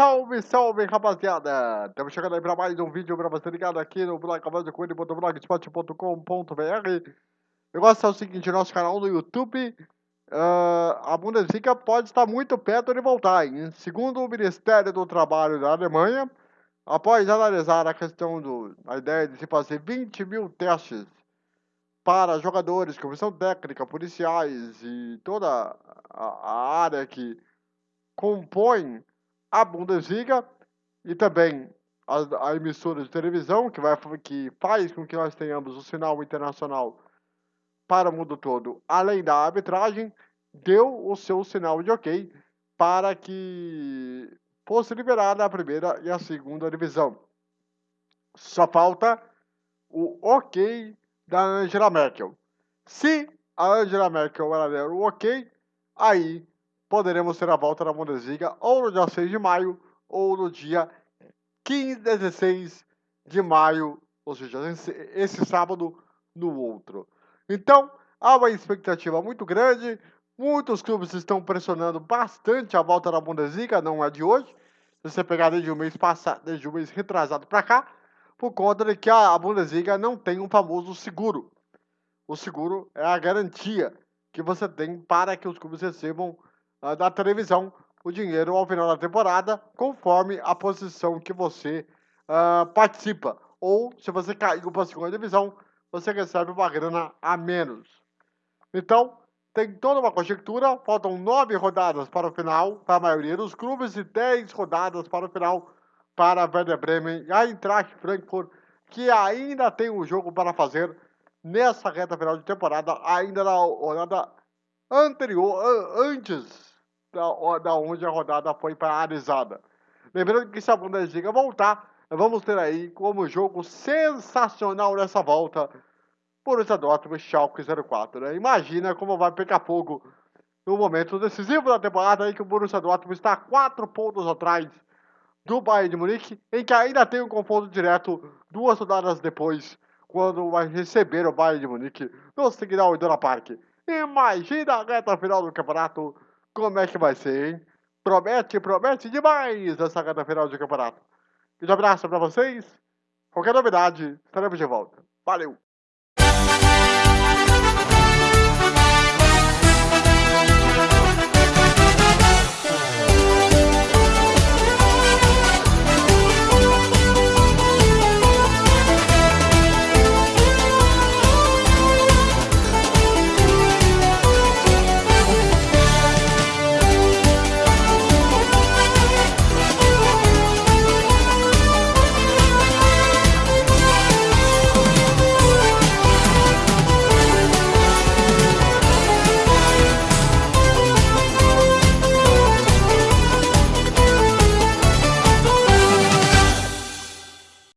salve, salve, rapaziada! Estamos chegando aí para mais um vídeo para você ligado aqui no blogcoelho.blogspot.com.br O negócio é o seguinte, nosso canal no YouTube, uh, a Bundesliga pode estar muito perto de voltar, hein? Segundo o Ministério do Trabalho da Alemanha, após analisar a questão do, a ideia de se fazer 20 mil testes para jogadores, comissão técnica, policiais e toda a, a área que compõe a Bundesliga e também a, a, emissora de televisão, que, vai, que faz com que nós tenhamos o sinal internacional para o mundo todo, além da arbitragem, deu o seu sinal de ok para que fosse liberada a primeira e a segunda divisão. Só falta o ok da Angela Merkel. Se a Angela Merkel der o ok, aí poderemos ter a volta da Bundesliga ou no dia 6 de maio ou no dia 15, 16 de maio, ou seja, esse sábado no outro. Então, há uma expectativa muito grande, muitos clubes estão pressionando bastante a volta da Bundesliga, não é de hoje, se você pegar desde o mês passado, desde o mês retrasado para cá, por conta de que a Bundesliga não tem um famoso seguro. O seguro é a garantia que você tem para que os clubes recebam da televisão o dinheiro ao final da temporada, conforme a posição que você uh, participa. Ou, se você caiu para a segunda divisão, você recebe uma grana a menos. Então, tem toda uma conjectura, faltam nove rodadas para o final, para a maioria dos clubes, e dez rodadas para o final para a Werder Bremen e a Eintracht Frankfurt, que ainda tem um jogo para fazer nessa reta final de temporada, ainda na rodada anterior, antes da, da onde a rodada foi paralisada. Lembrando que se a Bundesliga voltar, vamos ter aí como jogo sensacional nessa volta Borussia Dortmund Schalke 04. Né? Imagina como vai pegar fogo no momento decisivo da temporada aí que o Borussia Dortmund está quatro pontos atrás do Bayern de Munique, em que ainda tem um confronto direto duas rodadas depois, quando vai receber o Bayern de Munique no Signal Iduna Park. Imagina a reta final do campeonato como é que vai ser, hein? Promete, promete demais essa reta final de campeonato. Um abraço para vocês. Qualquer novidade, estaremos de volta. Valeu!